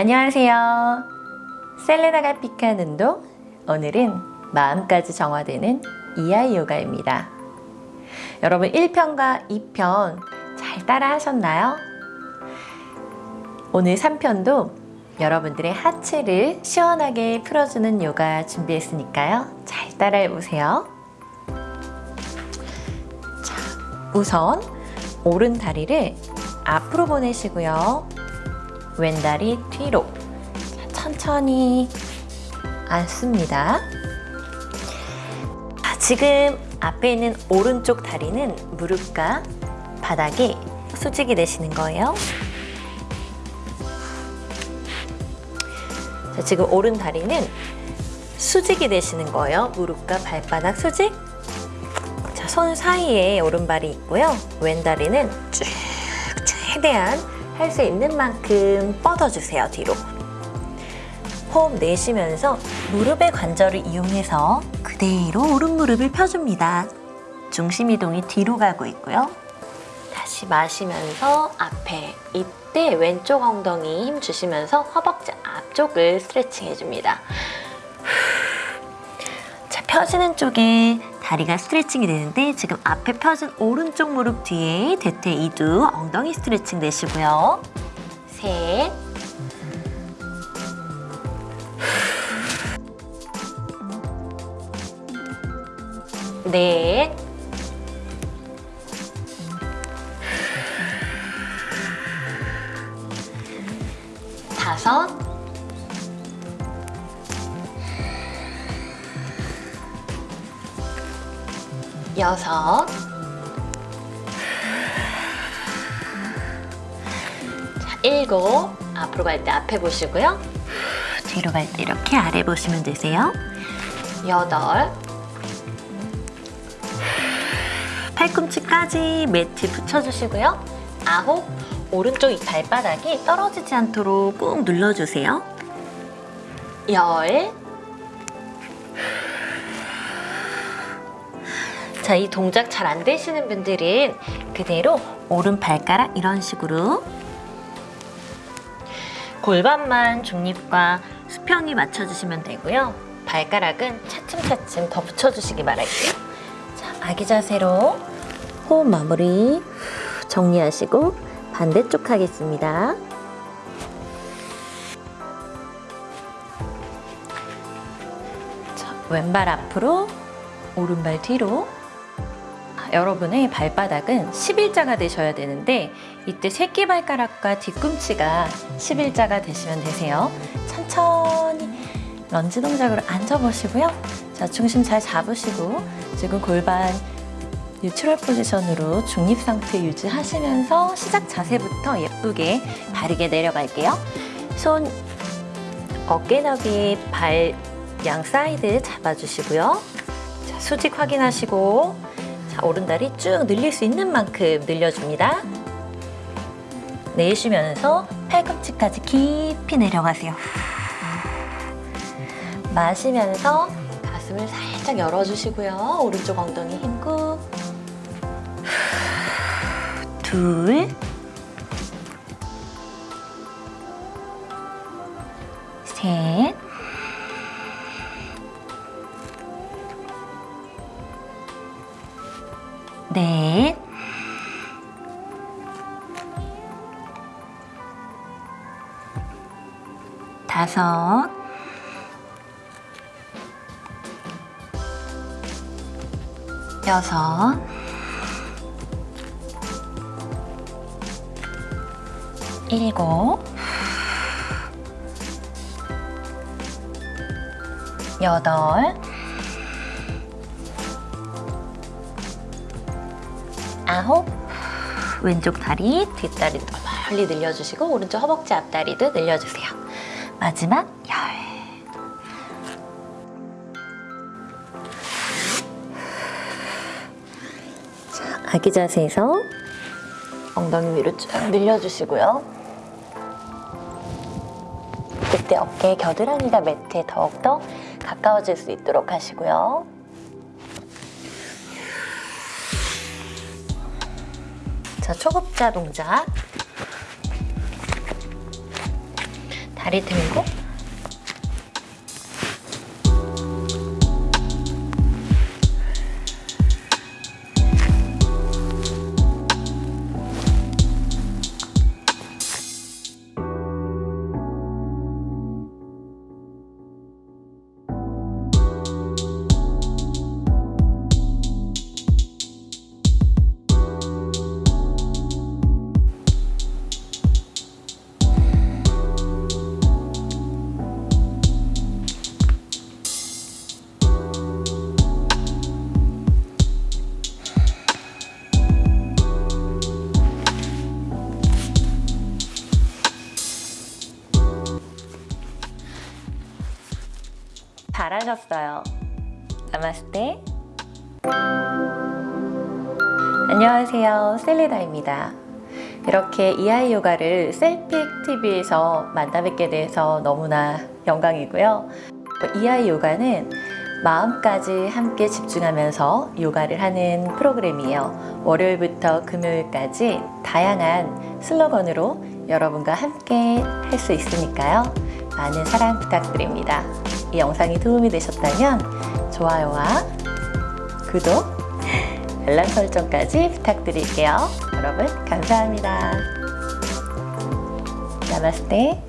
안녕하세요. 셀레나가 픽한 운동 오늘은 마음까지 정화되는 이하이 요가입니다. 여러분 1편과 2편 잘 따라 하셨나요? 오늘 3편도 여러분들의 하체를 시원하게 풀어주는 요가 준비했으니까요. 잘 따라해 보세요. 자, 우선 오른 다리를 앞으로 보내시고요. 왼다리 뒤로 천천히 앉습니다. 지금 앞에 있는 오른쪽 다리는 무릎과 바닥에 수직이 되시는 거예요. 자, 지금 오른 다리는 수직이 되시는 거예요. 무릎과 발바닥 수직. 자, 손 사이에 오른발이 있고요. 왼다리는 쭉 최대한 할 수 있는 만큼 뻗어주세요, 뒤로. 호흡 내쉬면서 무릎의 관절을 이용해서 그대로 오른 무릎을 펴줍니다. 중심 이동이 뒤로 가고 있고요. 다시 마시면서 앞에 이때 왼쪽 엉덩이 힘 주시면서 허벅지 앞쪽을 스트레칭 해줍니다. 자, 펴지는 쪽에 다리가 스트레칭이 되는데 지금 앞에 펴진 오른쪽 무릎 뒤에 대퇴 이두 엉덩이 스트레칭 되시고요. 셋, 넷, 여섯, 자, 일곱, 앞으로 갈 때 앞에 보시고요. 뒤로 갈 때 이렇게 아래 보시면 되세요. 여덟, 팔꿈치까지 매트 붙여주시고요. 아홉, 오른쪽 이 발바닥이 떨어지지 않도록 꾹 눌러주세요. 열, 자, 이 동작 잘 안 되시는 분들은 그대로 오른 발가락 이런 식으로 골반만 중립과 수평이 맞춰주시면 되고요. 발가락은 차츰차츰 더 붙여주시기 바랄게요. 자, 아기 자세로 호흡 마무리 정리하시고 반대쪽 하겠습니다. 자, 왼발 앞으로 오른발 뒤로 여러분의 발바닥은 11자가 되셔야 되는데 이때 새끼발가락과 뒤꿈치가 11자가 되시면 되세요. 천천히 런지 동작으로 앉아보시고요. 자, 중심 잘 잡으시고 지금 골반 뉴트럴 포지션으로 중립 상태 유지하시면서 시작 자세부터 예쁘게 바르게 내려갈게요. 손 어깨 너비 발 양 사이드 잡아주시고요. 자, 수직 확인하시고 자, 오른다리 쭉 늘릴 수 있는 만큼 늘려줍니다. 내쉬면서 팔꿈치까지 깊이 내려가세요. 마시면서 가슴을 살짝 열어주시고요. 오른쪽 엉덩이 힘꾹. 둘. 셋. 넷. 다섯. 여섯. 일곱. 여덟. 아홉. 왼쪽 다리, 뒷다리도 멀리 늘려주시고 오른쪽 허벅지 앞다리도 늘려주세요. 마지막 열. 자, 아기 자세에서 엉덩이 위로 쭉 늘려주시고요. 그때 어깨 겨드랑이가 매트에 더욱더 가까워질 수 있도록 하시고요. 자, 초급자 동작. 다리 들고 잘하셨어요. 나마스테. 안녕하세요. 셀리다입니다. 이렇게 이하이 요가를 셀픽 TV에서 만나 뵙게 돼서 너무나 영광이고요. 이하이 요가는 마음까지 함께 집중하면서 요가를 하는 프로그램이에요. 월요일부터 금요일까지 다양한 슬로건으로 여러분과 함께 할 수 있으니까요. 많은 사랑 부탁드립니다. 이 영상이 도움이 되셨다면 좋아요와 구독, 알람 설정까지 부탁드릴게요. 여러분 감사합니다. 나마스테